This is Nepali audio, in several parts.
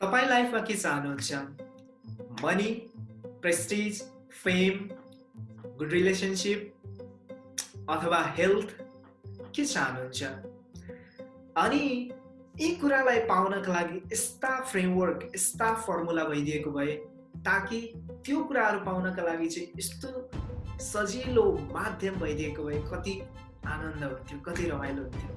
तपाईँ लाइफमा के चाहनुहुन्छ money prestige fame good relationship अथवा हेल्थ? के चाहनुहुन्छ अनि यी कुरालाई पाउनका लागि यस्ता फ्रेमवर्क यस्ता फर्मुला भइदिएको भए ताकि त्यो कुराहरू पाउनका लागि चाहिँ यस्तो सजिलो माध्यम भइदिएको भए कति आनन्द हुन्थ्यो कति रमाइलो हुन्थ्यो।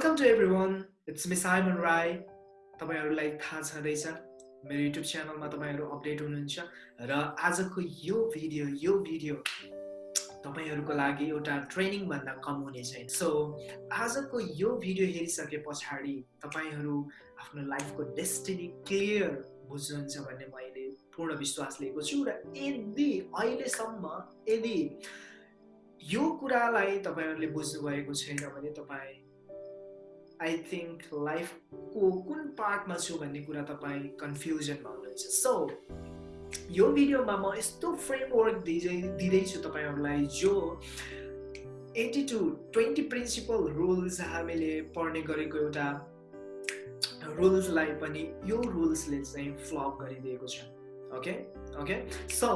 इट्स मि साइमन राई तपाईँहरूलाई थाहा छँदैछ। मेरो युट्युब च्यानलमा तपाईँहरू अपडेट हुनुहुन्छ। र आजको यो भिडियो यो भिडियो तपाईँहरूको लागि एउटा ट्रेनिङभन्दा कम हुने छैन। सो आजको यो भिडियो हेरिसके पछाडि तपाईँहरू आफ्नो लाइफको डेस्टिनी क्लियर बुझ्नुहुन्छ भन्ने मैले पूर्ण विश्वास लिएको छु। र यदि अहिलेसम्म यदि यो कुरालाई तपाईँहरूले बुझ्नुभएको छैन भने तपाईँ आई थिङ्क लाइफको कुन पार्टमा छु भन्ने कुरा तपाईँ कन्फ्युजनमा हुनुहुन्छ. सो यो भिडियोमा म यस्तो फ्रेमवर्क दिँदै दिँदैछु तपाईँहरूलाई जो eighty to twenty principle rules हामीले पढ्ने गरेको एउटा रुल्सलाई पनि यो रुल्सले चाहिँ फ्लप गरिदिएको छ। ओके ओके सो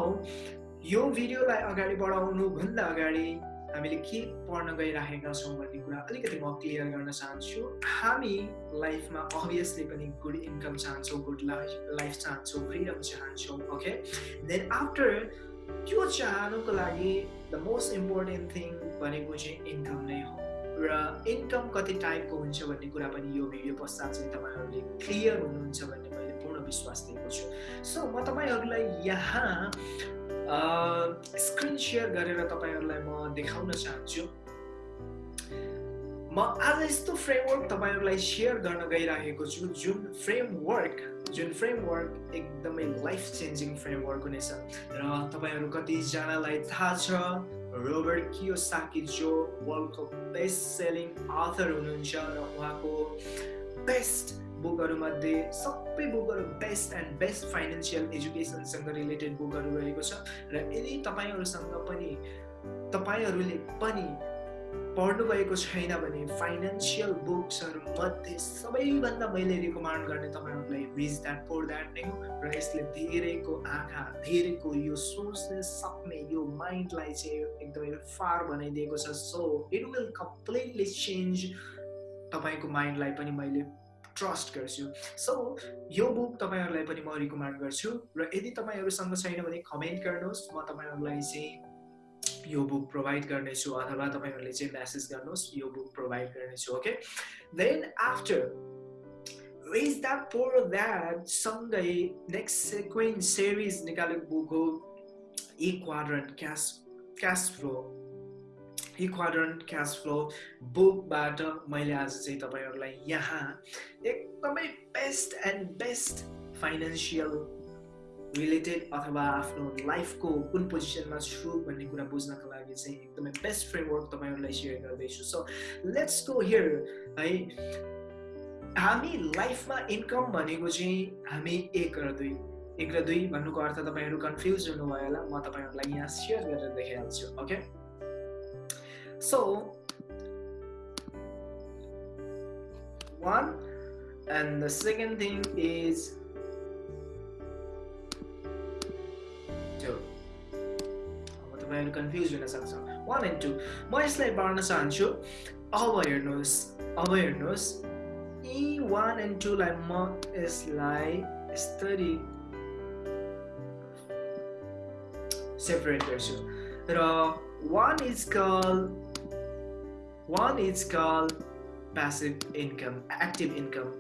यो भिडियोलाई अगाडि बढाउनुभन्दा अगाडि हामीले के पढ्न गइराखेका छौँ भन्ने कुरा अलिकति म क्लियर गर्न चाहन्छु हामी लाइफमा अभियसली पनि गुड इन्कम चाहन्छौँ गुड लाइफ चाहन्छौँ फ्रिडम चाहन्छौँ ओके देन आफ्टर त्यो चाहनुको लागि द मोस्ट इम्पोर्टेन्ट थिङ भनेको चाहिँ इन्कम नै हो र इन्कम कति टाइपको हुन्छ भन्ने कुरा पनि यो भिडियो पश्चात चाहिँ तपाईँहरूले क्लियर हुनुहुन्छ भन्ने मैले पूर्ण विश्वास दिएको छु सो म तपाईँहरूलाई यहाँ स्क्रिन सेयर गरेर तपाईँहरूलाई म देखाउन चाहन्छु। म आज यस्तो फ्रेमवर्क तपाईँहरूलाई सेयर गर्न गइरहेको छु जुन फ्रेमवर्क जुन फ्रेमवर्क एकदमै लाइफ चेन्जिङ फ्रेमवर्क हुनेछ। र तपाईँहरू कतिजनालाई थाहा छ रोबर्ट कियोसाकी जो वर्ल्डको बेस्ट सेलिङ अथर हुनुहुन्छ र उहाँको बेस्ट बुकहरूमध्ये सबै बुकहरू बेस्ट एन्ड बेस्ट फाइनेन्सियल एजुकेसनसँग रिलेटेड बुकहरू रहेको छ र यदि तपाईँहरूसँग पनि तपाईँहरूले पनि पढ्नुभएको छैन भने फाइनेन्सियल बुक्सहरू मध्ये सबैभन्दा मैले रिकमेन्ड गर्ने तपाईँहरूलाई रिज द्याट पोर द्याट नै हो र यसले धेरैको आँखा धेरैको यो सोच्ने सक्ने यो माइन्डलाई चाहिँ एकदमै फार बनाइदिएको छ। So it will completely change तपाईँको माइन्डलाई पनि मैले ट्रस्ट गर्छु। सो यो बुक तपाईँहरूलाई पनि म रिकमेन्ड गर्छु र यदि तपाईँहरूसँग छैन भने कमेन्ट गर्नुहोस्। म तपाईँहरूलाई चाहिँ यो बुक प्रोभाइड गर्नेछु अथवा तपाईँहरूले चाहिँ म्यासेज गर्नुहोस् यो बुक प्रोभाइड गर्नेछु okay then after rich dad poor dad सँगै नेक्स्ट सेक्वेन्ट सिरिज निकालेको बुक हो quadrant cash cash flow quadrant cash flow बुकबाट मैले आज चाहिँ तपाईँहरूलाई यहाँ एकदमै best and best financial related अथवा आफ्नो लाइफको कुन पोजिसनमा छु भन्ने कुरा बुझ्नको लागि चाहिँ एकदमै बेस्ट फ्रेमवर्क तपाईँहरूलाई सेयर गर्दैछु. सो लेट्स गो हियर है। हामी लाइफमा इन्कम भनेको चाहिँ हामी एक र दुई। एक र दुई भन्नुको अर्थ तपाईँहरू कन्फ्युज हुनुभयो होला म तपाईँहरूलाई यहाँ सेयर गरेर देखाइहाल्छु okay So one and the second thing is two. What am I confused with? One and two. Moisle Barna Sancho awareness awareness E one and two like mo is like study separate ratio. One is called one is called passive income, active income.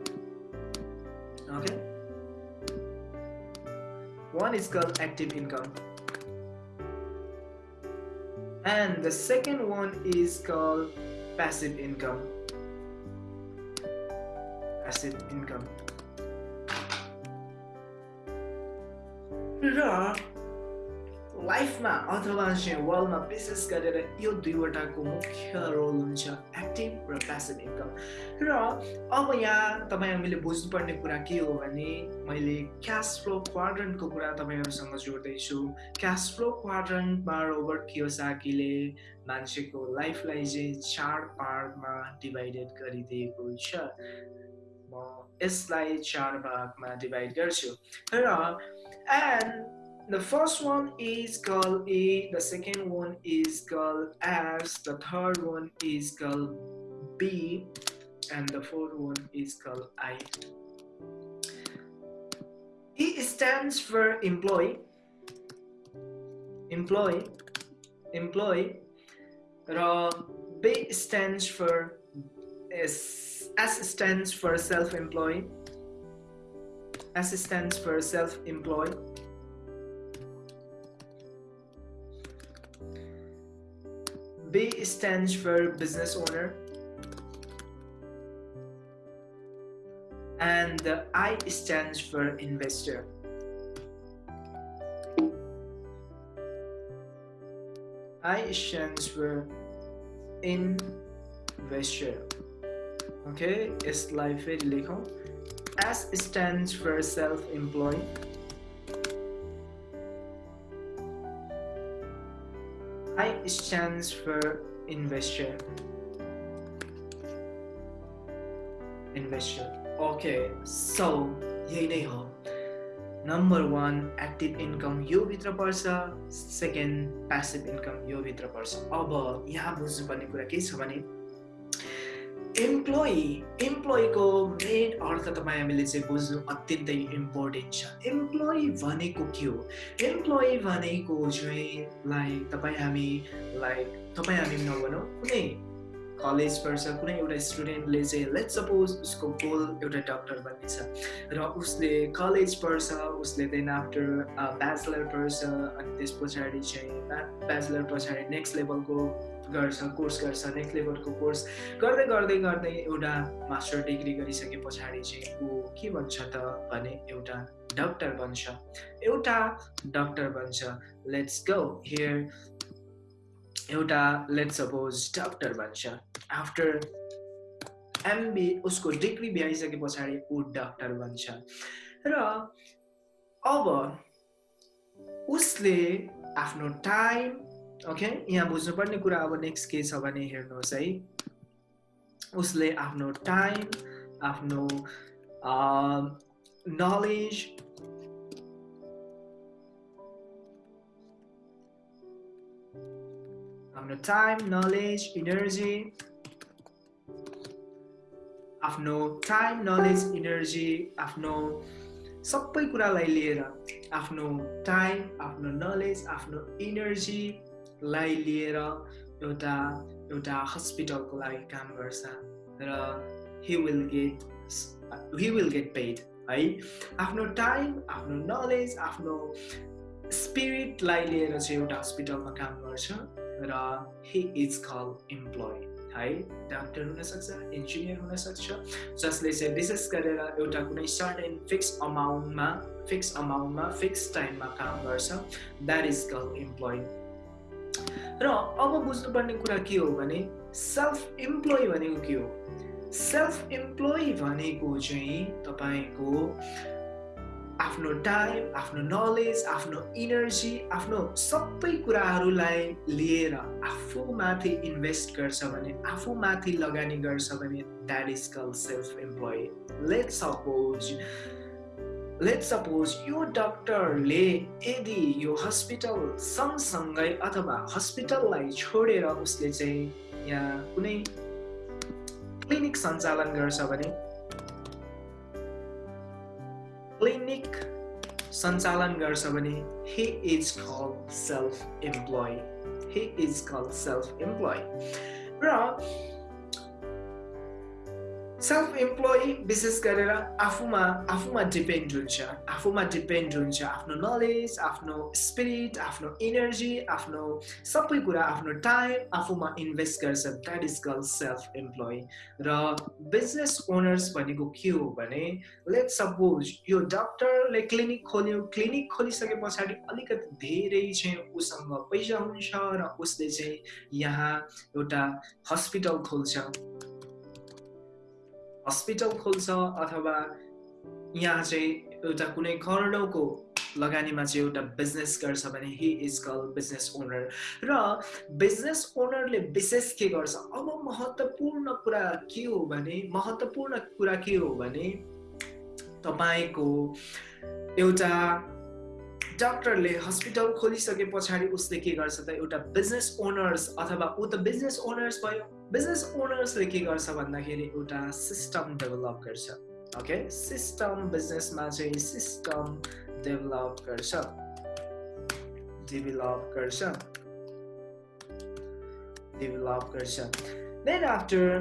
Okay. One is called active income. And the second one is called passive income. Passive income. र लाइफमा अथवा चाहिँ वर्ल्डमा विशेष गरेर यो दुईवटाको मुख्य रोल हुन्छ एक्टिभ र प्यासिभ इन्कम र अब यहाँ तपाईँ हामीले बुझ्नुपर्ने कुरा के हो भने मैले क्यास फ्लो क्वाड्रन्टको कुरा तपाईँहरूसँग जोड्दैछु। क्यास फ्लो क्वाड्रन्टमा रोबर्ट कियोसाकीले मान्छेको लाइफलाई चाहिँ चार पार्टमा डिभाइडेड गरिदिएको छ। म यसलाई चार भागमा डिभाइड गर्छु। र and The first one is called A, the second one is called S, the third one is called B, and the fourth one is called I. E stands for employee, employee, employee. B stands for S, S stands for self-employed. S stands for self-employed. B stands for business owner. And the I stands for investor. I stands for investor. Okay, यसलाई फेरि लेखौँ S stands for self-employed. I stands for investor. Investor. Okay, so यही नै हो नम्बर वान एक्टिभ इन्कम यो भित्र पर्छ सेकेन्ड प्यासिभ इन्कम यो भित्र पर्छ अब यहाँ बुझ्नुपर्ने कुरा के छ भने इम्प्लोइ इम्प्लोइको मेन अर्थ तपाईँ हामीले चाहिँ बुझ्नु अत्यन्तै इम्पोर्टेन्ट छ इम्प्लोइ भनेको के हो इम्प्लोइ भनेको चाहिँ लाइक तपाईँ हामी लाइक तपाईँ हामी नभनौँ कुनै कलेज पढ्छ कुनै एउटा स्टुडेन्टले चाहिँ लेट सपोज उसको गोल एउटा डक्टर बन्ने छ र उसले कलेज पढ्छ उसले देन आफ्टर ब्याचलर पढ्छ अनि त्यस पछाडि चाहिँ ब्याचलर पछाडि नेक्स्ट लेभलको गर्छ कोर्स गर्छ नेक्स्ट लेभलको कोर्स गर्दै गर्दै गर्दै एउटा मास्टर डिग्री गरिसके पछाडि चाहिँ ऊ के भन्छ त भने एउटा डक्टर बन्छ। एउटा डक्टर बन्छ। लेट्स गो हियर एउटा लेट्स सपोज डक्टर बन्छ। आफ्टर एमबी उसको डिग्री भ्याइसके पछाडि ऊ डक्टर बन्छ। र अब उसले आफ्नो टाइम ओके यहाँ बुझ्नुपर्ने कुरा अब नेक्स्ट के छ भने हेर्नुहोस् है। उसले आफ्नो टाइम आफ्नो नलेज आफ्नो टाइम नलेज इनर्जी आफ्नो टाइम नलेज इनर्जी आफ्नो सबै कुरालाई लिएर आफ्नो टाइम आफ्नो नलेज आफ्नो इनर्जी लाई लिएर एउटा एउटा हस्पिटलको लागि काम गर्छ र he will get he will get paid है? आफ्नो टाइम आफ्नो नलेज आफ्नो स्पिरिटलाई लिएर चाहिँ एउटा हस्पिटलमा काम गर्छ। र हि इज कल इम्प्लोइ है डाक्टर हुनसक्छ इन्जिनियर हुनसक्छ जसले चाहिँ विशेष गरेर एउटा कुनै सर्टेन फिक्स अमाउन्टमा फिक्स अमाउन्टमा फिक्स टाइममा काम गर्छ द्याट इज कल इम्प्लोइ र अब बुझ्नुपर्ने कुरा के हो भने सेल्फ इम्प्लोइ भनेको के हो? सेल्फ इम्प्लोइ भनेको चाहिँ तपाईँको आफ्नो टाइम आफ्नो नलेज आफ्नो इनर्जी आफ्नो सबै कुराहरूलाई लिएर आफूमाथि इन्भेस्ट गर्छ भने आफूमाथि लगानी गर्छ भने that is call self employee let suppose let suppose यो डक्टरले यदि यो हस्पिटल सँगसँगै अथवा हस्पिटललाई छोडेर उसले चाहिँ यहाँ कुनै क्लिनिक सञ्चालन गर्छ भने क्लिनिक सञ्चालन गर्छ भने he is call self employee he is call self employee र सेल्फ इम्प्लोइ विशेष गरेर आफूमा आफूमा डिपेन्ड हुन्छ आफूमा डिपेन्ड हुन्छ आफ्नो नलेज आफ्नो स्पिरिट आफ्नो इनर्जी आफ्नो सबै कुरा आफ्नो टाइम आफूमा इन्भेस्ट गर्छ that is call self employee र बिजनेस ओनर्स भनेको के हो भने लेट सपोज यो डक्टरले क्लिनिक खोल्यो क्लिनिक खोलिसके पछाडि अलिकति धेरै चाहिँ उसँग पैसा हुन्छ र उसले चाहिँ यहाँ एउटा हस्पिटल खोल्छ हस्पिटल खोल्छ अथवा यहाँ चाहिँ एउटा कुनै करोडौँको लगानीमा चाहिँ एउटा बिजनेस गर्छ भने he is call business owner र बिजनेस ओनरले विशेष के गर्छ? अब महत्त्वपूर्ण कुरा के हो भने महत्त्वपूर्ण कुरा के हो भने तपाईँको एउटा डक्टरले हस्पिटल खोलिसके पछाडि उसले के गर्छ त? एउटा बिजनेस ओनर्स अथवा ऊ त बिजनेस ओनर्स भयो बिजनेस ओनर्सले के गर्छ भन्दाखेरि एउटा सिस्टम डेभलप गर्छ। ओके? सिस्टम बिजनेसमा चाहिँ सिस्टम डेभलप गर्छ। डेभलप गर्छ। डेभलप गर्छ। देन आफ्टर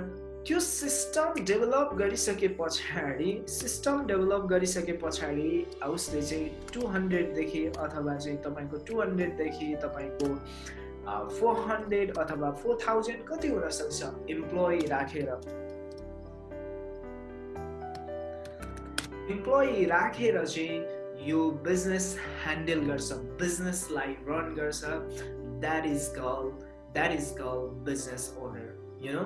त्यो सिस्टम डेभलप गरिसके पछाडि सिस्टम डेभलप गरिसके पछाडि उसले चाहिँ टु हन्ड्रेडदेखि अथवा चाहिँ तपाईँको टु हन्ड्रेडदेखि तपाईँको फोर हन्ड्रेड अथवा फोर थाउजन्ड कति हुन सक्छ इम्प्लोइ राखेर। इम्प्लोइ राखेर चाहिँ यो बिजनेस ह्यान्डल गर्छ बिजनेसलाई रन गर्छ। That is call that is call business owner you know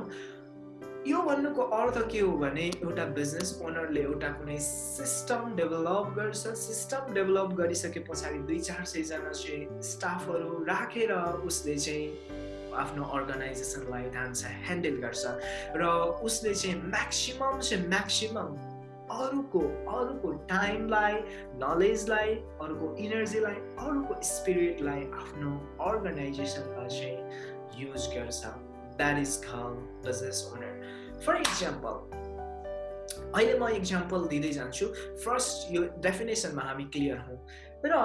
यो भन्नुको अर्थ के हो भने एउटा बिजनेस ओनरले एउटा कुनै सिस्टम डेभलप गर्छ। सिस्टम डेभलप गरिसके पछाडि दुई चार सयजना चाहिँ स्टाफहरू राखेर उसले चाहिँ आफ्नो अर्गनाइजेसनलाई डान्स ह्यान्डल गर्छ र उसले चाहिँ म्याक्सिमम् चाहिँ म्याक्सिमम् अरूको अरूको टाइमलाई नलेजलाई अरूको इनर्जीलाई अरूको स्पिरिटलाई आफ्नो अर्गनाइजेसनमा चाहिँ युज गर्छ। That is call business owner for example अहिले म इक्जाम्पल दिँदै जान्छु। फर्स्ट यो डेफिनेसनमा हामी क्लियर हौँ। र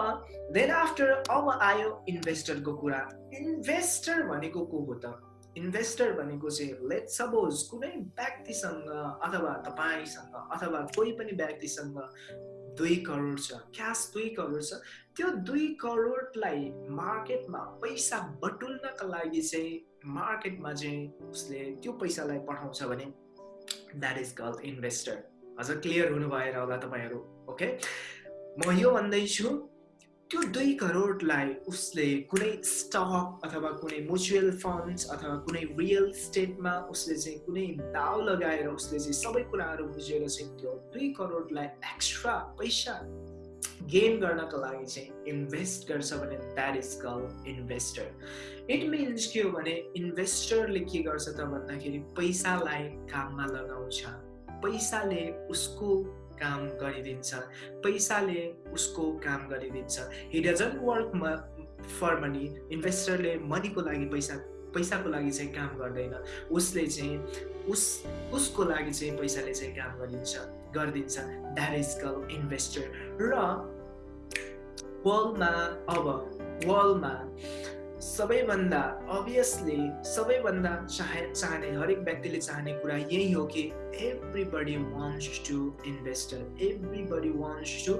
देन आफ्टर अब आयो इन्भेस्टरको कुरा। इन्भेस्टर भनेको को हो त? इन्भेस्टर भनेको चाहिँ लेट सपोज कुनै व्यक्तिसँग अथवा तपाईँसँग अथवा कोही पनि व्यक्तिसँग दुई करोड छ क्यास दुई करोड छ। त्यो दुई करोडलाई मार्केटमा पैसा बटुल्नका लागि चाहिँ मार्केटमा चाहिँ उसले त्यो पैसालाई पठाउँछ भने द्याट इज कल इन्भेस्टर अझ क्लियर हुनु भएर होला तपाईँहरू ओके म यो भन्दैछु त्यो दुई करोडलाई उसले कुनै स्टक अथवा कुनै म्युचुअल फन्ड्स अथवा कुनै रियल स्टेटमा उसले चाहिँ कुनै दाउ लगाएर उसले चाहिँ सबै कुराहरू बुझेर चाहिँ त्यो दुई करोडलाई एक्स्ट्रा पैसा गेन गर्नको लागि चाहिँ इन्भेस्ट गर्छ भने that is call investor it means के हो भने इन्भेस्टरले के गर्छ त भन्दाखेरि पैसालाई काममा लगाउँछ। पैसाले उसको काम गरिदिन्छ पैसाले उसको काम गरिदिन्छ। He doesn't work for money इन्भेस्टरले मनीको लागि पैसा पैसाको लागि चाहिँ काम गर्दैन। उसले चाहिँ उस उसको लागि चाहिँ पैसाले चाहिँ काम गरिदिन्छ गरिदिन्छ। द्याट इज कल इन्भेस्टर र वर्ल्डमा अब वर्ल्डमा सबैभन्दा अभियसली सबैभन्दा चाहे चाहने हरेक व्यक्तिले चाहने कुरा यही हो कि everybody wants to investor everybody wants to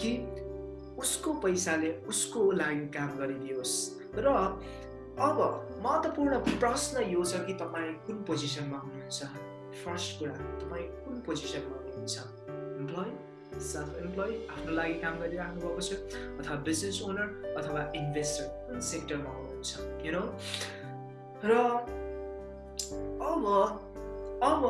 कि उसको पैसाले उसको लागि काम गरिदियोस्। र अब महत्त्वपूर्ण प्रश्न यो छ कि तपाईँ कुन पोजिसनमा हुनुहुन्छ? फर्स्ट कुरा तपाईँ कुन पोजिसनमा हुनुहुन्छ? इम्प्लोइ सेल्फ इम्प्लोइ आफ्नो लागि काम गरिराख्नु भएको छ अथवा बिजनेस ओनर अथवा इन्भेस्टर कुन सेक्टरमा हुनुहुन्छ यु नो र अब अब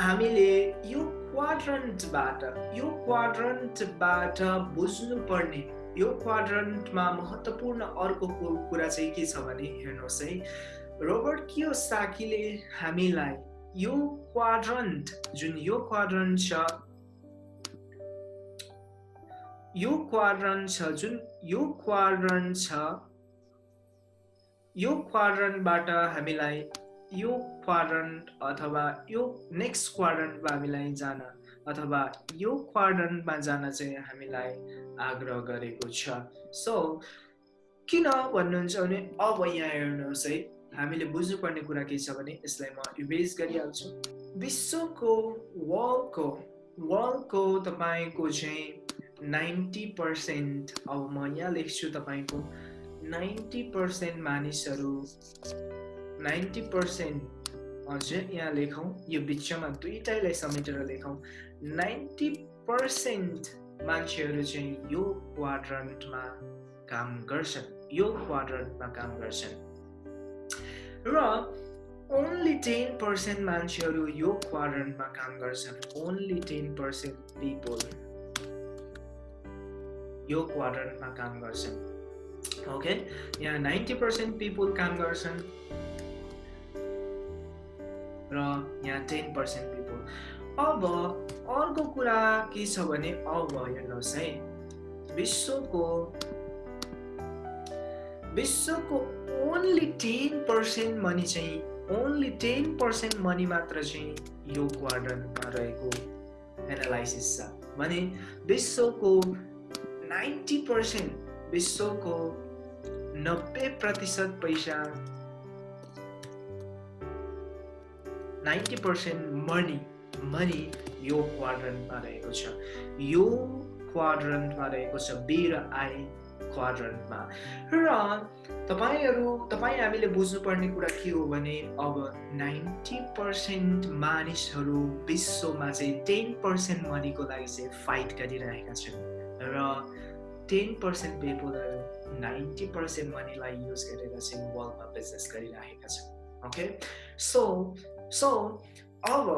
हामीले यो क्वाड्रन्टबाट यो क्वाड्रन्टबाट बुझ्नुपर्ने यो क्वाड्रन्टमा महत्त्वपूर्ण अर्को कुरा चाहिँ के छ भने हेर्नुहोस् है। रोबर्ट कियो साकीले हामीलाई यो क्वाड्रन्ट जुन यो क्वाड्रन्ट छ यो क्वाड्रन्ट छ जुन यो क्वाड्रन्ट छ यो क्वाड्रन्टबाट हामीलाई यो क्वाड्रन्ट अथवा यो नेक्स्ट क्वाड्रन्टमा हामीलाई जान अथवा यो क्वाड्रन्टमा जान चाहिँ हामीलाई आग्रह गरेको छ। सो किन भन्नुहुन्छ भने अब यहाँ हेर्नुहोस् है हामीले बुझ्नुपर्ने कुरा के छ भने यसलाई म इभेज गरिहाल्छु। विश्वको वर्ल्डको वर्ल्डको तपाईँको चाहिँ नाइन्टी पर्सेन्ट अब म यहाँ लेख्छु तपाईँको नाइन्टी पर्सेन्ट मानिसहरू नाइन्टी पर्सेन्ट हजुर यहाँ लेखौँ यो बिचमा दुइटैलाई समेटेर लेखौँ। नाइन्टी पर्सेन्ट मान्छेहरू चाहिँ यो क्वाड्रन्टमा काम गर्छन्। यो क्वाड्रन्टमा काम गर्छन्। र ओन्ली टेन पर्सेन्ट मान्छेहरू यो क्वाड्रन्टमा काम गर्छन्। ओन्ली टेन पर्सेन्ट पिपल यो क्वाड्रन्टमा काम गर्छन्। ओके यहाँ नाइन्टी पर्सेन्ट पिपल काम गर्छन्। र यहाँ टेन पर्सेन्ट पिपल अब अर्को कुरा के छ भने अब हेर्नुहोस् है। विश्वको विश्वको ओन्ली टेन पर्सेन्ट मनी चाहिँ ओन्ली टेन पर्सेन्ट मनी मात्र चाहिँ यो क्वाड्रन्टमा रहेको एनालाइसिस छ। भने विश्वको नाइन्टी पर्सेन्ट विश्वको नब्बे प्रतिशत पैसा नाइन्टी पर्सेन्ट मनी मनी यो क्वाड्रन्टमा रहेको छ। यो क्वाड्रन्टमा रहेको छ बी र आई क्वाड्रन्टमा र तपाईँहरू तपाईँ हामीले बुझ्नुपर्ने कुरा के हो भने अब नाइन्टी पर्सेन्ट मानिसहरू विश्वमा चाहिँ टेन पर्सेन्ट मनीको लागि चाहिँ फाइट गरिरहेका छन्। र टेन पर्सेन्ट पिपलहरू नाइन्टी पर्सेन्ट मनीलाई युज गरेर चाहिँ वर्ल्डमा बिजनेस गरिरहेका छन् ओके सो सो अब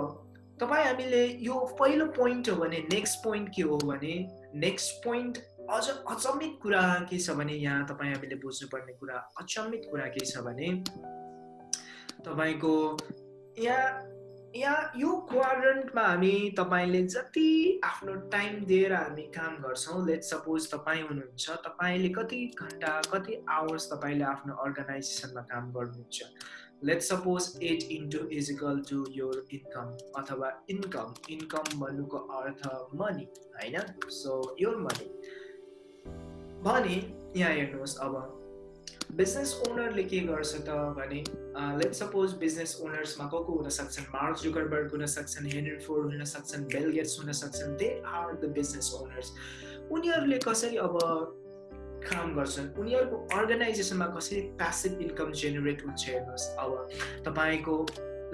तपाईँ हामीले यो पहिलो पोइन्ट हो भने नेक्स्ट पोइन्ट के हो भने नेक्स्ट पोइन्ट अझ अचम्मित कुरा के छ भने यहाँ तपाईँ हामीले बुझ्नुपर्ने कुरा अचम्मित कुरा के छ भने तपाईँको यहाँ यहाँ यो क्वाड्रेन्टमा हामी तपाईँले जति आफ्नो टाइम दिएर हामी काम गर्छौँ लेट सपोज तपाईँ हुनुहुन्छ तपाईँले कति घन्टा कति आवर्स तपाईँले आफ्नो अर्गनाइजेसनमा काम गर्नुहुन्छ? Let suppose eight into is equal to your income अथवा इन्कम इन्कम भन्नुको अर्थ मनी होइन? सो योर मनी भने यहाँ हेर्नुहोस् अब बिजनेस ओनरले के गर्छ त भने लेट सपोज बिजनेस ओनर्समा को को हुन सक्छन् मार्क जुकरबर्ग हुन सक्छन् हेनरी फोर्ड हुन सक्छन् बेल गेट्स हुन सक्छन् they are the business owners उनीहरूले कसरी अब काम गर्छन्? उनीहरूको अर्गनाइजेसनमा कसरी प्यासिभ इन्कम जेनेरेट हुन्छ हेर्नुहोस् अब। तपाईँको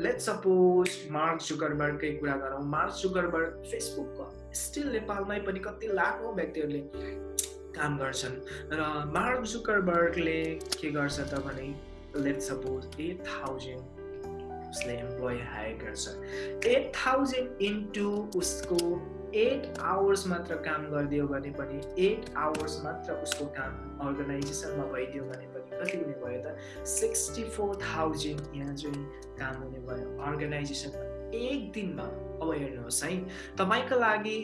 लेट सपोज मार्क जुकरबर्गकै कुरा गरौँ। मार्क जुकरबर्ग फेसबुकको स्टिल नेपालमै पनि कति लाखौँ व्यक्तिहरूले काम गर्छन्। र मार्क जुकरबर्गले के गर्छ त भने लेट सपोज एट थाउजन्ड उसले इम्प्लोइ हायर गर्छ। एट थाउजन्ड इन्टु उसको एट आवर्स मात्र काम गरिदियो भने पनि एट आवर्स मात्र उसको काम अर्गनाइजेसनमा भइदियो भने पनि कति हुने भयो त? सिक्सटी फोर थाउजन्ड यहाँ चाहिँ काम हुने भयो अर्गनाइजेसनमा एक दिनमा। अब हेर्नुहोस् है तपाईँको लागि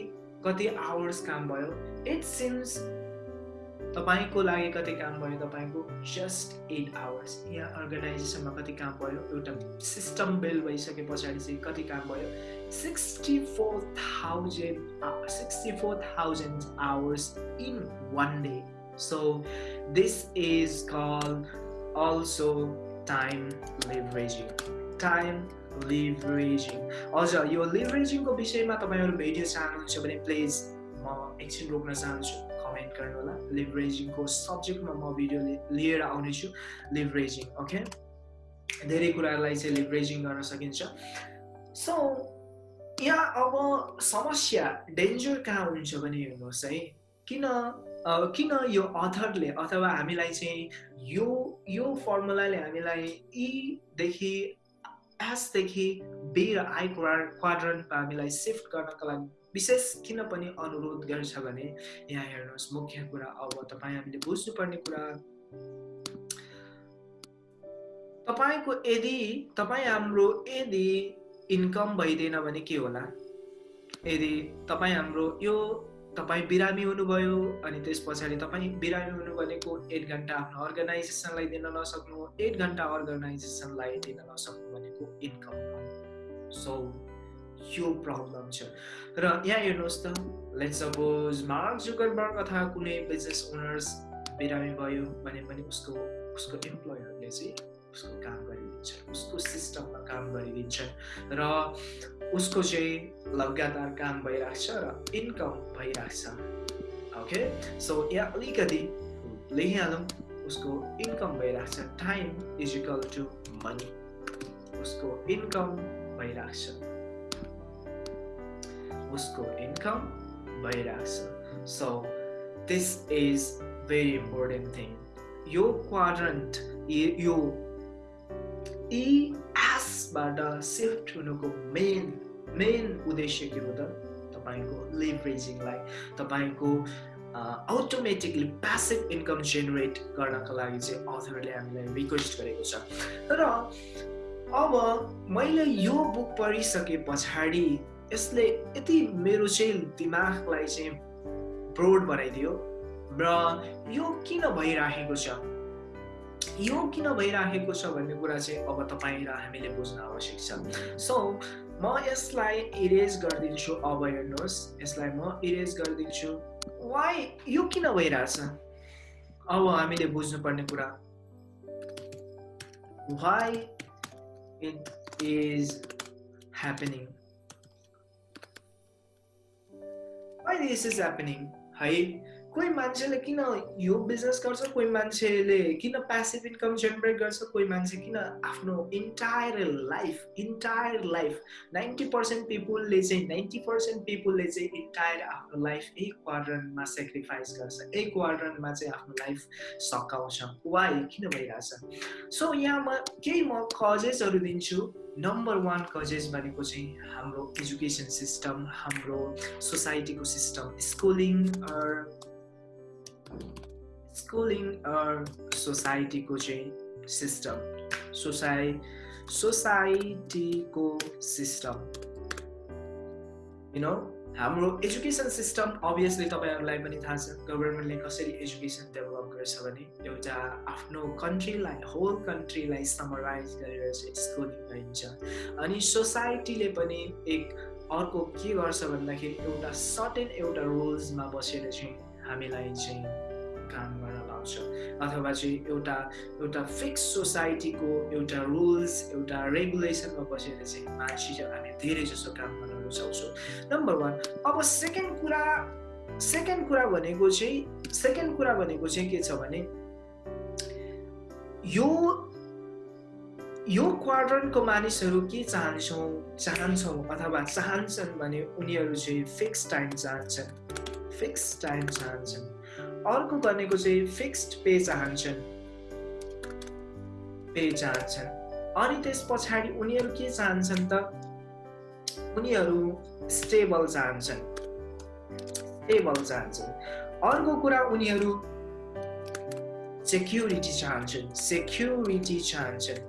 कति आवर्स काम भयो? इट सिम्स तपाईँको लागि कति काम भयो तपाईँको जस्ट एट आवर्स यहाँ अर्गनाइजेसनमा कति काम भयो एउटा सिस्टम बिल्ड भइसके पछाडि चाहिँ कति काम भयो? Sixty four thousand sixty four thousand hours in one day so this is call also time leveraging time leveraging हजुर यो लिभरेजिङको विषयमा तपाईँहरू भिडियो चाहनुहुन्छ भने प्लिज म एकछिन रोक्न चाहन्छु। कमेन्ट गर्नु होला लिभरेजिङको सब्जेक्टमा म भिडियो लिएर आउनेछु लिभरेजिङ ओके धेरै कुराहरूलाई चाहिँ लिभरेजिङ गर्न सकिन्छ। सो यहाँ अब समस्या डेन्जर कहाँ हुन्छ भने हेर्नुहोस् है। किन किन यो अथरले अथवा हामीलाई चाहिँ यो यो फर्मुलाले हामीलाई इदेखि एसदेखि बी र आई क्वाड्रन्टमा हामीलाई सिफ्ट गर्नको लागि विशेष किन पनि अनुरोध गर्छ भने यहाँ हेर्नुहोस् मुख्य कुरा अब तपाईँ हामीले बुझ्नुपर्ने कुरा तपाईँको यदि तपाईँ हाम्रो यदि इन्कम भइदिएन भने के होला? यदि तपाईँ हाम्रो यो तपाईँ बिरामी हुनुभयो अनि त्यस पछाडि तपाईँ बिरामी हुनु भनेको एक घन्टा आफ्नो अर्गनाइजेसनलाई दिन नसक्नु एक घन्टा अर्गनाइजेसनलाई दिन नसक्नु भनेको इन्कम सो यो प्रब्लम छ। र यहाँ हेर्नुहोस् त लेट सपोज मार्क जुकरबर्ग अथवा कुनै बिजनेस ओनर्स बिरामी भयो भने पनि उसको उसको इम्प्लोयरले चाहिँ उसको काम गरिदिन्छन् उसको सिस्टममा काम गरिदिन्छन् र उसको चाहिँ लगातार काम भइरहेको छ र इन्कम भइरहेको छ ओके सो यहाँ अलिकति लेखिहालौँ उसको इन्कम भइरहेको छ time is equal to money उसको इन्कम भइरहेको छ उसको इन्कम भइरहेको छ। So this is very important thing यो क्वाड्रन्ट यो इएसबाट सिफ्ट हुनुको मेन मेन उद्देश्य के हो त? तपाईँको लिभरेजिङलाई तपाईँको अटोमेटिकली प्यासिभ इन्कम जेनेरेट गर्नको लागि चाहिँ अथरले हामीलाई रिक्वेस्ट गरेको छ। तर अब मैले यो बुक पढिसके पछाडि यसले यति मेरो चाहिँ दिमागलाई चाहिँ ब्रोड बनाइदियो र यो किन भइराखेको छ? यो किन भइराखेको छ भन्ने कुरा चाहिँ अब तपाईँ र हामीले बुझ्न आवश्यक छ। सो म यसलाई इरेज गरिदिन्छु। अब हेर्नुहोस् यसलाई म इरेज गरिदिन्छु। वाइ यो किन भइरहेछ? अब हामीले बुझ्नुपर्ने कुरा। Why it is happening why this is happening है कोही मान्छेले किन यो बिजनेस गर्छ कोही मान्छेले किन प्यासिभ इन्कम जेनेरेट गर्छ कोही मान्छे किन आफ्नो entire life entire life ninety percent पिपुलले चाहिँ नाइन्टी पर्सेन्ट पिपुलले चाहिँ इन्टायर आफ्नो लाइफ एक क्वाड्रनमा सेक्रिफाइस गर्छ एक क्वाड्रनमा चाहिँ आफ्नो लाइफ सकाउँछ वाइ किन भइरहेछ सो यहाँ म केही म कजेसहरू दिन्छु नम्बर वान कजेस भनेको चाहिँ हाम्रो एजुकेसन सिस्टम हाम्रो सोसाइटीको सिस्टम स्कुलिङ स्कुलिङ सोसाइटीको चाहिँ सिस्टम सोसाइ सोसाइटीको सिस्टम यु नो हाम्रो एजुकेसन सिस्टम अभियसली तपाईँहरूलाई पनि थाहा छ गभर्मेन्टले कसरी एजुकेसन डेभलप गर्छ भने एउटा आफ्नो कन्ट्रीलाई होल कन्ट्रीलाई समराइज गरेर चाहिँ स्कुलिङ गरिन्छ। अनि सोसाइटीले पनि एक अर्को के गर्छ भन्दाखेरि एउटा सर्टेन एउटा रुल्समा बसेर चाहिँ हामीलाई चाहिँ काम गर्न लाउँछ अथवा चाहिँ एउटा एउटा फिक्स सोसाइटीको एउटा रुल्स एउटा रेगुलेसनमा बसेर चाहिँ मान्छे हामी धेरै जसो काम गर्न रुचाउँछौँ नम्बर वान अब सेकेन्ड कुरा सेकेन्ड कुरा भनेको चाहिँ सेकेन्ड कुरा भनेको चाहिँ के छ भने यो यो क्वाड्रन्टको मानिसहरू के चाहन्छौँ चाहन्छौँ अथवा चाहन्छन् भने उनीहरू चाहिँ फिक्स टाइम चाहन्छन् फिक्स टाइम चाहन्छन् अर्को भनेको चाहिँ फिक्स्ड पे चाहन्छन् पे चाहन्छन् अनि त्यस पछाडि उनीहरू के चाहन्छन् त उनीहरू स्टेबल चाहन्छन् स्टेबल चाहन्छन् अर्को कुरा उनीहरू सेक्युरिटी चाहन्छन्। सेक्युरिटी चाहन्छन्।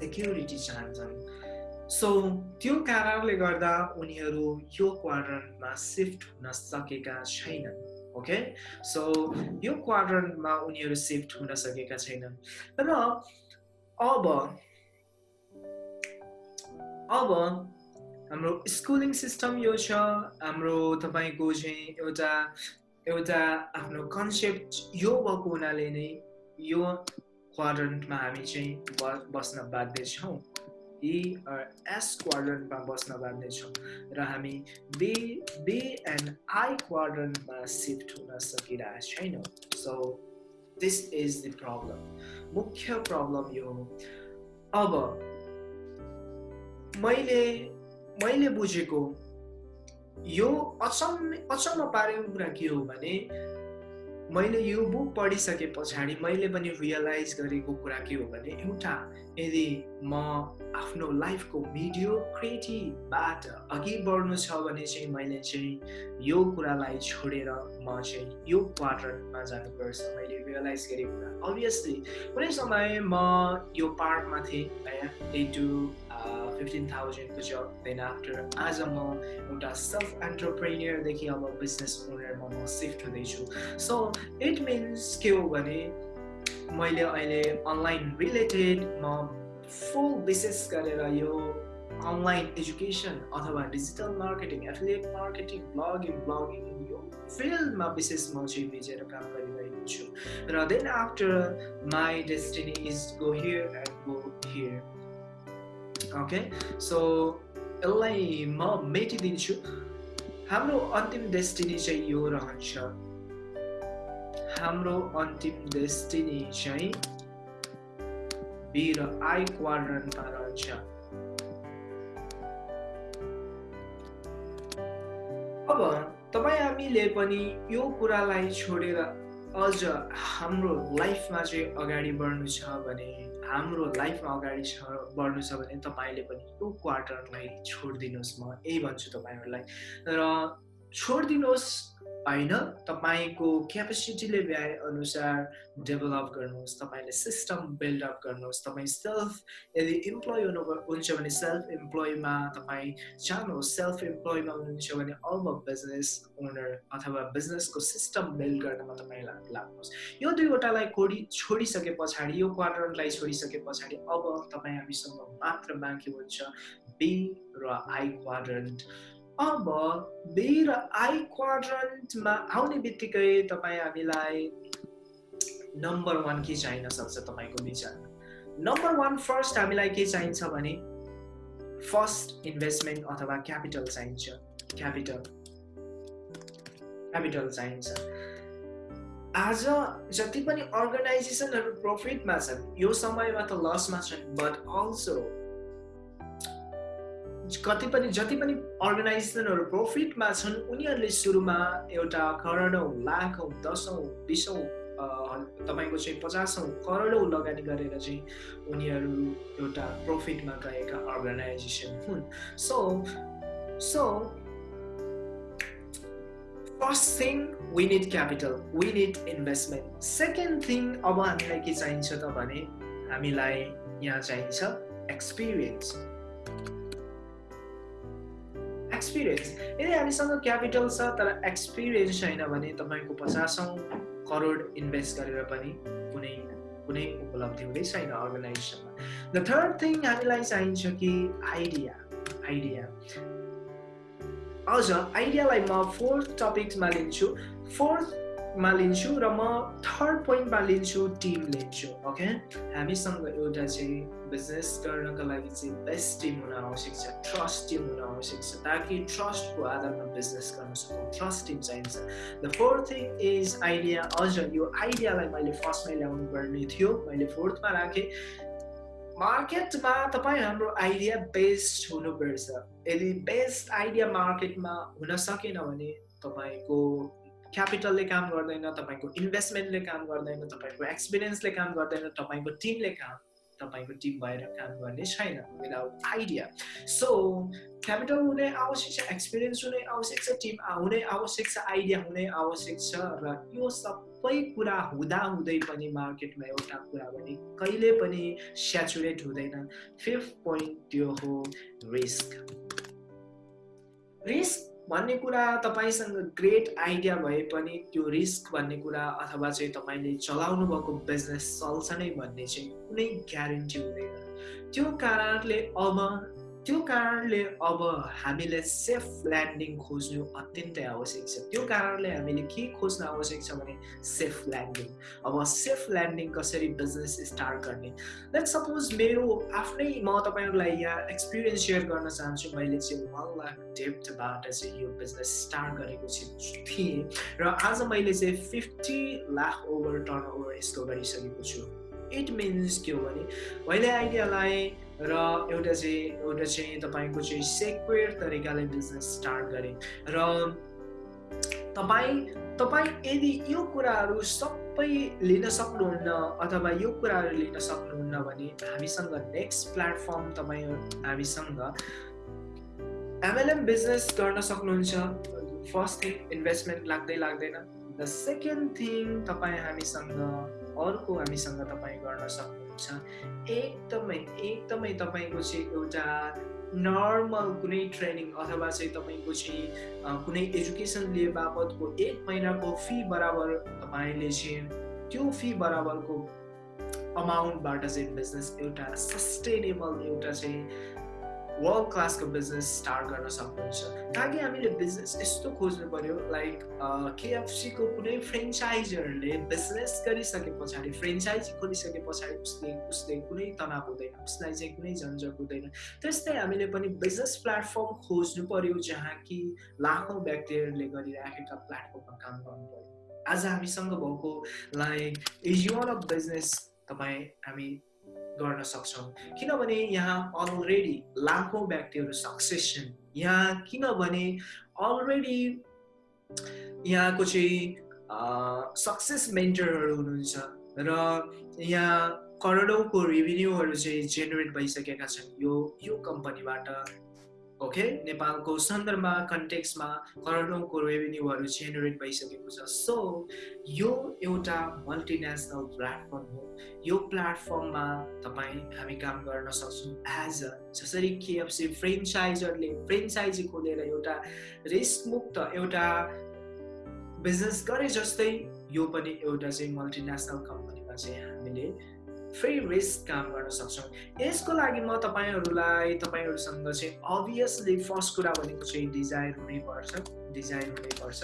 सेक्युरिटी चाहन्छन्। सो त्यो कारणले गर्दा उनीहरू यो क्वाड्रन्टमा सिफ्ट हुन सकेका छैनन्। ओके सो यो क्वाड्रन्टमा उनीहरू सिफ्ट हुन सकेका छैनन्। र अब अब हाम्रो स्कुलिङ सिस्टम यो छ हाम्रो तपाईँको चाहिँ एउटा एउटा आफ्नो कन्सेप्ट यो भएको हुनाले नै यो क्वाड्रन्टमा हामी चाहिँ बस्न बाध्य छौँ। ई एस क्वाड्रन्टमा बस्न बाध्य छौँ र हामी बी बी एन्ड आई क्वाड्रन्टमा सिफ्ट हुन सकिरहेको छैनौँ। So this is the problem मुख्य प्रब्लम यो हो। अब मैले मैले बुझेको यो अचम्म अचम्म पारेको कुरा के हो भने मैले यो बुक पढिसके पछाडि मैले पनि रियलाइज गरेको कुरा के हो भने एउटा यदि म आफ्नो लाइफको भिडियो क्रिएटिभबाट अघि बढ्नु छ भने चाहिँ मैले चाहिँ यो कुरालाई छोडेर म चाहिँ यो क्वार्टरमा जानुपर्छ। मैले रियलाइज गरेको कुरा। अभियसली कुनै समय म यो पार्टमा थिएँ टु फिफ्टिन थाउजन्डको जब देन आफ्टर आज म एउटा सेल्फ एन्टरप्रेनियरदेखि अब बिजनेस ओनरमा म सिफ्ट हुँदैछु। सो इट मिन्स के हो भने मैले अहिले अनलाइन रिलेटेड म फुल विशेष गरेर यो अनलाइन एजुकेसन अथवा digital marketing affiliate marketing blogging blogging यो फिल्डमा विशेष म चाहिँ भिजेर काम गरिरहेको छु। र then after my destiny is go here and go here okay so यसलाई म मेटिदिन्छु हाम्रो अन्तिम डेस्टिनी चाहिँ यो रहन्छ हाम्रो अन्तिम डेस्टिनी चाहिँ बी र आई क्वाड्रन्टमा रहन्छ अब तपाईँ हामीले पनि यो कुरालाई छोडेर अझ हाम्रो लाइफमा चाहिँ अगाडि बढ्नु छ भने हाम्रो लाइफमा अगाडि छ बढ्नु छ भने तपाईँले पनि यो क्वार्टरलाई छोडिदिनुहोस् म यही भन्छु तपाईँहरूलाई। र छोडिदिनुहोस् होइन? तपाईँको क्यापेसिटीले भ्याए अनुसार डेभलप गर्नुहोस् तपाईँले सिस्टम बिल्डअप गर्नुहोस्। तपाईँ सेल्फ यदि इम्प्लोइ हुनु हुन्छ भने सेल्फ इम्प्लोइमा तपाईँ चाहनुहोस् सेल्फ इम्प्लोइमा हुनुहुन्छ भने अब बिजनेस ओनर अथवा बिजनेसको सिस्टम बिल्ड गर्नमा तपाईँ लाग्नुहोस्। यो दुईवटालाई खोडी छोडिसके पछाडि यो क्वार्टरलाई छोडिसके पछाडि अब तपाईँ हामीसँग मात्र बाँकी हुन्छ बी र आई क्वाड्रन्ट अब बी र आई क्वाड्रन्टमा आउने बित्तिकै तपाईँ हामीलाई नम्बर वान के चाहिन सक्छ तपाईँको विचारमा नम्बर वान फर्स्ट हामीलाई के चाहिन्छ भने फर्स्ट इन्भेस्टमेन्ट अथवा क्यापिटल चाहिन्छ। क्यापिटल क्यापिटल चाहिन्छ। आज जति पनि अर्गनाइजेसनहरू प्रफिटमा छन् यो समयमा त लसमा छन् बट अल्सो कति पनि जति पनि अर्गनाइजेसनहरू प्रफिटमा छन् उनीहरूले सुरुमा एउटा करोडौँ लाखौँ दसौँ बिसौँ तपाईँको चाहिँ पचासौँ करोडौँ लगानी गरेर चाहिँ उनीहरू एउटा प्रफिटमा गएका अर्गनाइजेसन हुन्। So so first thing we capital we investment second thing अब हामीलाई के चाहिन्छ त भने हामीलाई यहाँ चाहिन्छ एक्सपिरियन्स एक्सपिरियन्स यदि हामीसँग क्यापिटल छ तर एक्सपिरियन्स छैन भने तपाईँको पचासौँ करोड इन्भेस्ट गरेर पनि कुनै कुनै उपलब्धि हुँदै छैन अर्गनाइजेसनमा द थर्ड थिङ हामीलाई चाहिन्छ कि आइडिया आइडिया अझ आइडियालाई म फोर्थ टपिक्समा लिन्छु. फोर्थ मा लिन्छु र म थर्ड पोइन्टमा लिन्छु टिम लिन्छु ओके हामीसँग एउटा चाहिँ बिजनेस गर्नको लागि चाहिँ बेस्ट टिम हुन आवश्यक छ ट्रस्ट टिम हुन आवश्यक छ ताकि ट्रस्टको आधारमा बिजनेस गर्न सकौँ ट्रस्ट टिम चाहिन्छ। The fourth thing is idea अझ यो आइडियालाई मैले फर्स्टमै ल्याउनु पर्ने थियो मैले फोर्थमा राखेँ। मार्केटमा तपाईँ हाम्रो आइडिया बेस्ट हुनुपर्छ। यदि बेस्ट आइडिया मार्केटमा हुन सकेन भने तपाईँको क्यापिटलले काम गर्दैन तपाईँको इन्भेस्टमेन्टले काम गर्दैन तपाईँको एक्सपिरियन्सले काम गर्दैन तपाईँको टिमले काम तपाईँको टिम भएर काम गर्ने छैन विदाउट आइडिया सो क्यापिटल हुने आवश्यक छ एक्सपिरियन्स हुने आवश्यक छ टिम हुने आवश्यक छ आइडिया हुने आवश्यक छ र यो सबै कुरा हुँदा हुँदै पनि मार्केटमा एउटा कुरा पनि कहिले पनि स्याचुरेट हुँदैन। फिफ्थ पोइन्ट त्यो हो रिस्क रिस्क भन्ने कुरा तपाईँसँग ग्रेट आइडिया भए पनि त्यो रिस्क भन्ने कुरा अथवा चाहिँ तपाईँले चलाउनु भएको बिजनेस चल्छ नै भन्ने चाहिँ कुनै ग्यारेन्टी हुँदैन। त्यो कारणले अब त्यो कारणले अब हामीले सेफ ल्यान्डिङ खोज्नु अत्यन्तै आवश्यक छ। त्यो कारणले हामीले के खोज्न आवश्यक छ भने सेफ ल्यान्डिङ अब सेफ ल्यान्डिङ कसरी बिजनेस स्टार्ट गर्ने? लेट सपोज मेरो आफ्नै म तपाईँहरूलाई यहाँ एक्सपिरियन्स सेयर गर्न चाहन्छु। मैले चाहिँ वान लाख डेप्थबाट चाहिँ यो बिजनेस स्टार्ट गरेको थिएँ र आज मैले चाहिँ fifty lakh over turn over यसको गरिसकेको छु। इट मिन्स के हो भने मैले आइडियालाई र एउटा चाहिँ एउटा चाहिँ तपाईँको चाहिँ सेक्वेयर तरिकाले बिजनेस स्टार्ट गरेँ। र तपाईँ तपाईँ यदि यो कुराहरू सबै लिन सक्नुहुन्न अथवा यो कुराहरू लिन सक्नुहुन्न भने हामीसँग नेक्स्ट प्लेटफर्म तपाईँ हामीसँग एमएलएम बिजनेस गर्न सक्नुहुन्छ। फर्स्ट थिङ इन्भेस्टमेन्ट लाग्दै लाग्दैन। द सेकेन्ड थिङ तपाईँ हामीसँग अर्को हामीसँग तपाईँ गर्न सक्नुहुन्छ। एकदमै एकदमै तपाईँको चाहिँ एउटा नर्मल कुनै ट्रेनिङ अथवा चाहिँ तपाईँको चाहिँ कुनै एजुकेसन लिए बापतको एक महिनाको फी बराबर तपाईँले चाहिँ त्यो फी बराबरको अमाउन्टबाट चाहिँ बिजनेस एउटा सस्टेनेबल एउटा चाहिँ वर्ल्ड क्लासको बिजनेस स्टार्ट गर्न सक्नुहुन्छ। ताकि हामीले बिजनेस यस्तो खोज्नु पऱ्यो लाइक केएफसीको कुनै फ्रेन्चाइजरले बिजनेस गरिसके पछाडि फ्रेन्चाइजी खोलिसके पछाडि उसले उसले कुनै तनाव हुँदैन उसलाई चाहिँ कुनै झन्झट हुँदैन। त्यस्तै हामीले पनि बिजनेस प्लेटफर्म खोज्नु पऱ्यो जहाँ कि लाखौँ व्यक्तिहरूले गरिराखेका प्लेटफर्ममा काम गर्नु पऱ्यो आज हामीसँग भएको लाइक इज युन अफ बिजनेस तपाईँ हामी गर्न सक्छौँ। किनभने यहाँ अलरेडी लाखौँ व्यक्तिहरू सक्सेस छन् यहाँ किनभने अलरेडी यहाँको चाहिँ सक्सेस मेन्टरहरू हुनुहुन्छ र यहाँ करोडौँको रेभिन्यूहरू चाहिँ जेनेरेट भइसकेका छन्। यो यो कम्पनीबाट ओके? नेपालको सन्दर्भमा कन्टेक्समा करोडौँको रेभेन्यूहरू जेनेरेट भइसकेको छ। सो यो एउटा मल्टिनेसनल प्लेटफर्म हो। यो प्लेटफर्ममा तपाईँ हामी काम गर्न सक्छौँ एज अ जसरी केएफसी फ्रेन्चाइजरले फ्रेन्चाइजी खोलेर एउटा रिस्क मुक्त एउटा बिजनेस गरे जस्तै यो पनि एउटा चाहिँ मल्टिनेसनल कम्पनीमा चाहिँ हामीले फ्री रिस्क काम गर्न सक्छौँ। यसको लागि म तपाईँहरूलाई तपाईँहरूसँग चाहिँ अभियसली फर्स्ट कुरा भनेको चाहिँ डिजाइन हुनैपर्छ डिजाइन हुनैपर्छ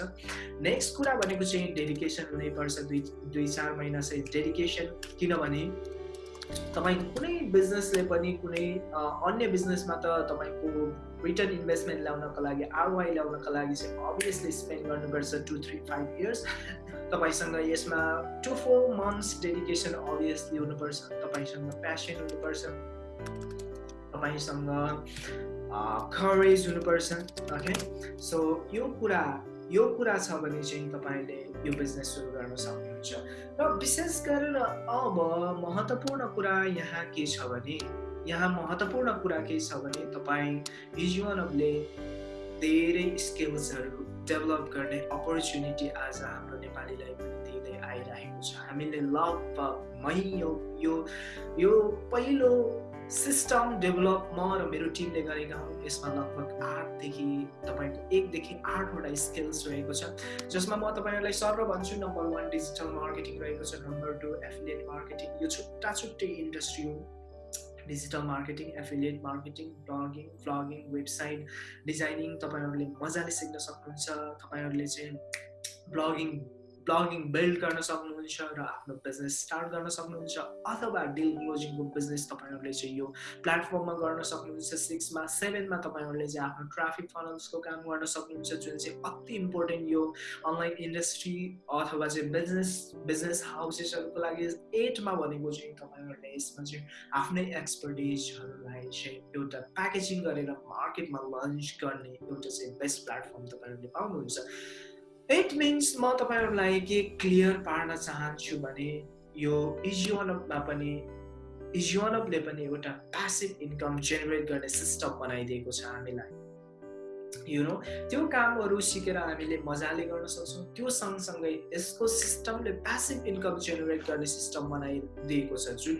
नेक्स्ट कुरा भनेको चाहिँ डेडिकेसन हुनैपर्छ दुई दुई चार महिना चाहिँ डेडिकेसन किनभने तपाईँको कुनै बिजनेसले पनि कुनै अन्य बिजनेसमा त तपाईँको रिटर्न इन्भेस्टमेन्ट ल्याउनको लागि आरवाई ल्याउनको लागि चाहिँ अभियसली स्पेन्ड गर्नुपर्छ टु थ्री फाइभ इयर्स तपाईँसँग यसमा two four months dedication obviously हुनुपर्छ तपाईँसँग प्यासन हुनुपर्छ तपाईँसँग करेज हुनुपर्छ ओके सो यो कुरा यो कुरा छ भने चाहिँ तपाईँले यो बिजनेस सुरु गर्न सक्नुहुन्छ। र विशेष गरेर अब महत्त्वपूर्ण कुरा यहाँ के छ भने यहाँ महत्त्वपूर्ण कुरा के छ भने तपाईँ हिजुअनले धेरै स्किल्सहरू डेभलप गर्ने अपर्च्युनिटी आज हाम्रो नेपालीलाई पनि दिँदै आइरहेको छ। हामीले लगभग मै यो यो पहिलो सिस्टम डेभलप म र मेरो टिमले गरेका हौँ यसमा लगभग आठदेखि तपाईँको एकदेखि आठवटा स्किल्स रहेको छ जसमा म तपाईँहरूलाई सर भन्छु नम्बर वान डिजिटल मार्केटिङ रहेको छ नम्बर टू एफिलिएट मार्केटिङ यो छुट्टा छुट्टै इन्डस्ट्री हो। Digital marketing affiliate marketing blogging vlogging website designing तपाईँहरूले मजाले सिक्न सक्नुहुन्छ तपाईँहरूले चाहिँ ब्लगिङ ब्लगिङ बिल्ड गर्न सक्नुहुन्छ र आफ्नो बिजनेस स्टार्ट गर्न सक्नुहुन्छ अथवा डिल क्लोजिङको बिजनेस तपाईँहरूले चाहिँ यो प्लेटफर्ममा गर्न सक्नुहुन्छ सिक्समा सेभेनमा तपाईँहरूले चाहिँ आफ्नो ट्राफिक फनल्सको काम गर्न सक्नुहुन्छ जुन चाहिँ अति इम्पोर्टेन्ट यो अनलाइन इन्डस्ट्री अथवा चाहिँ बिजनेस बिजनेस हाउसेसहरूको लागि एटमा भनेको चाहिँ तपाईँहरूले यसमा चाहिँ आफ्नै एक्सपर्टिजहरूलाई चाहिँ एउटा प्याकेजिङ गरेर मार्केटमा लन्च गर्ने एउटा चाहिँ बेस्ट प्लेटफर्म तपाईँहरूले पाउनुहुन्छ। इट मिन्स म तपाईँहरूलाई के क्लियर पार्न चाहन्छु भने यो इजियोनअपमा पनि इजियोनअपले पनि एउटा प्यासिभ इन्कम जेनेरेट गर्ने सिस्टम बनाइदिएको छ हामीलाई। यु नो त्यो कामहरू सिकेर हामीले मजाले गर्न सक्छौँ। त्यो सँगसँगै यसको सिस्टमले प्यासिभ इन्कम जेनेरेट गर्ने सिस्टम बनाइदिएको छ जुन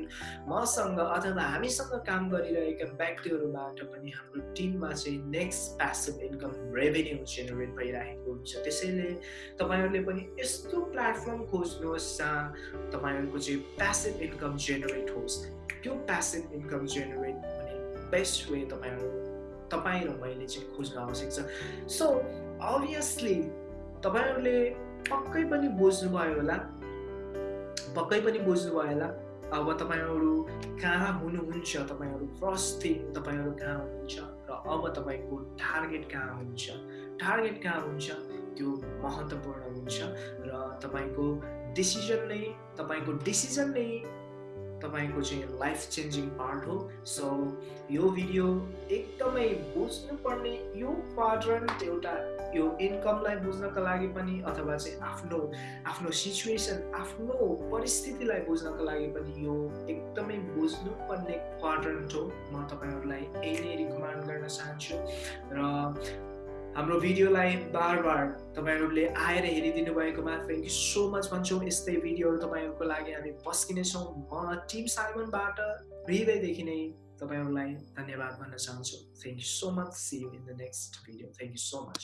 मसँग अथवा हामीसँग काम गरिरहेका व्यक्तिहरूबाट पनि हाम्रो टिममा चाहिँ next passive income revenue generate भइरहेको हुन्छ। त्यसैले तपाईँहरूले पनि यस्तो प्लेटफर्म खोज्नुहोस् जहाँ तपाईँहरूको चाहिँ प्यासिभ इन्कम जेनेरेट होस्। त्यो प्यासिभ इन्कम जेनेरेट भने बेस्ट वे तपाईँहरू तपाईँ र मैले चाहिँ खोज्न आवश्यक छ सो अभियसली तपाईँहरूले पक्कै पनि बुझ्नुभयो होला। पक्कै पनि बुझ्नुभयो होला। अब तपाईँहरू कहाँ हुनुहुन्छ? तपाईँहरू थिङ तपाईँहरू कहाँ हुनुहुन्छ? र अब तपाईँको टार्गेट कहाँ हुन्छ? टार्गेट कहाँ हुन्छ? त्यो महत्त्वपूर्ण हुन्छ। र तपाईँको डिसिजन नै तपाईँको डिसिजन नै तपाईँको चाहिँ लाइफ चेन्जिङ पार्ट हो सो यो भिडियो एकदमै बुझ्नुपर्ने यो क्वाड्रन्ट एउटा यो इन्कमलाई बुझ्नको लागि पनि अथवा चाहिँ आफ्नो आफ्नो सिचुएसन आफ्नो परिस्थितिलाई बुझ्नको लागि पनि यो एकदमै बुझ्नुपर्ने क्वाड्रन्ट हो। म तपाईँहरूलाई यही नै रिकमेन्ड गर्न चाहन्छु। र हाम्रो भिडियोलाई बार बार तपाईँहरूले आएर हेरिदिनु भएकोमा थ्याङ्क यू सो मच भन्छौँ। यस्तै भिडियोहरू तपाईँहरूको लागि हामी पस्किनेछौँ। म टिम साइमनबाट हृदयदेखि नै तपाईँहरूलाई धन्यवाद भन्न चाहन्छु। Thank you so much see you in the next video thank you so much